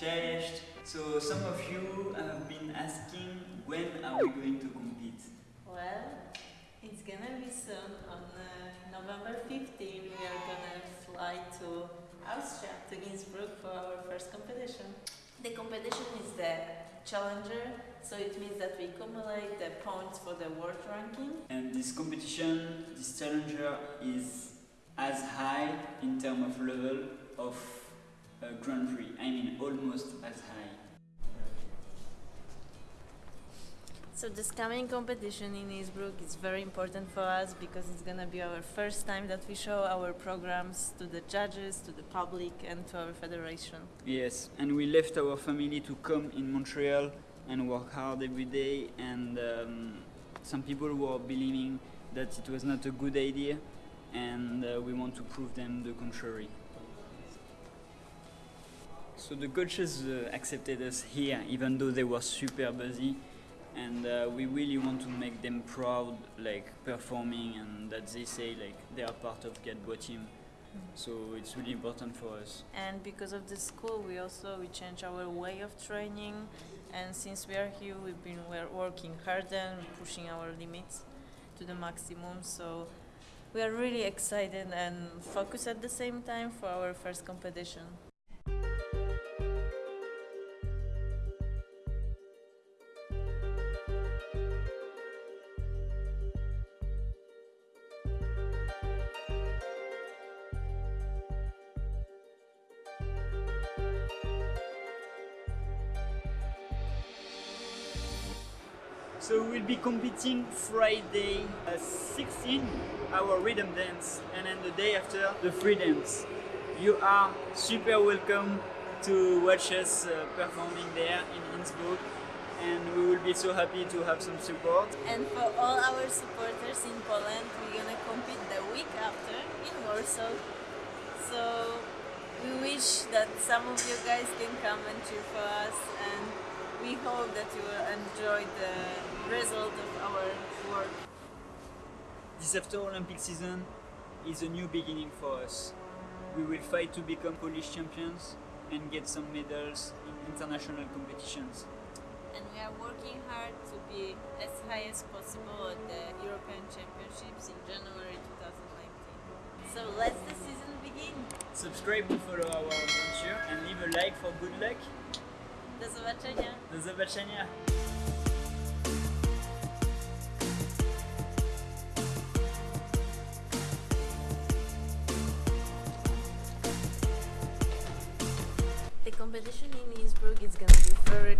Cześć! So some of you have been asking when are we going to compete? Well, it's gonna be soon on uh, November 15. We are gonna fly to Austria, to Innsbruck for our first competition. The competition is the challenger, so it means that we accumulate the points for the world ranking. And this competition, this challenger is as high in terms of level of Grand Prix. I mean almost as high. So this coming competition in Innsbruck is very important for us because it's gonna be our first time that we show our programs to the judges, to the public, and to our federation. Yes, and we left our family to come in Montreal and work hard every day. And um, some people were believing that it was not a good idea, and uh, we want to prove them the contrary. So the coaches uh, accepted us here, even though they were super busy, and uh, we really want to make them proud, like performing, and that they say like they are part of Gadbois team. So it's really important for us. And because of the school, we also we change our way of training. And since we are here, we've been working harder and pushing our limits to the maximum. So we are really excited and focused at the same time for our first competition. So we'll be competing Friday uh, 16, our rhythm dance, and then the day after, the free dance. You are super welcome to watch us uh, performing there in Innsbruck, and we will be so happy to have some support. And for all our supporters in Poland, we're gonna compete the week after in Warsaw. So we wish that some of you guys can come and cheer for us and we hope that you will enjoy the result of our work. This after Olympic season is a new beginning for us. We will fight to become Polish champions and get some medals in international competitions. And we are working hard to be as high as possible at the European Championships in January 2019. So let's the season begin. Subscribe to follow our adventure and leave a like for good luck. Do zobaczenia. Do zobaczenia! The competition in Innsbruck is gonna be very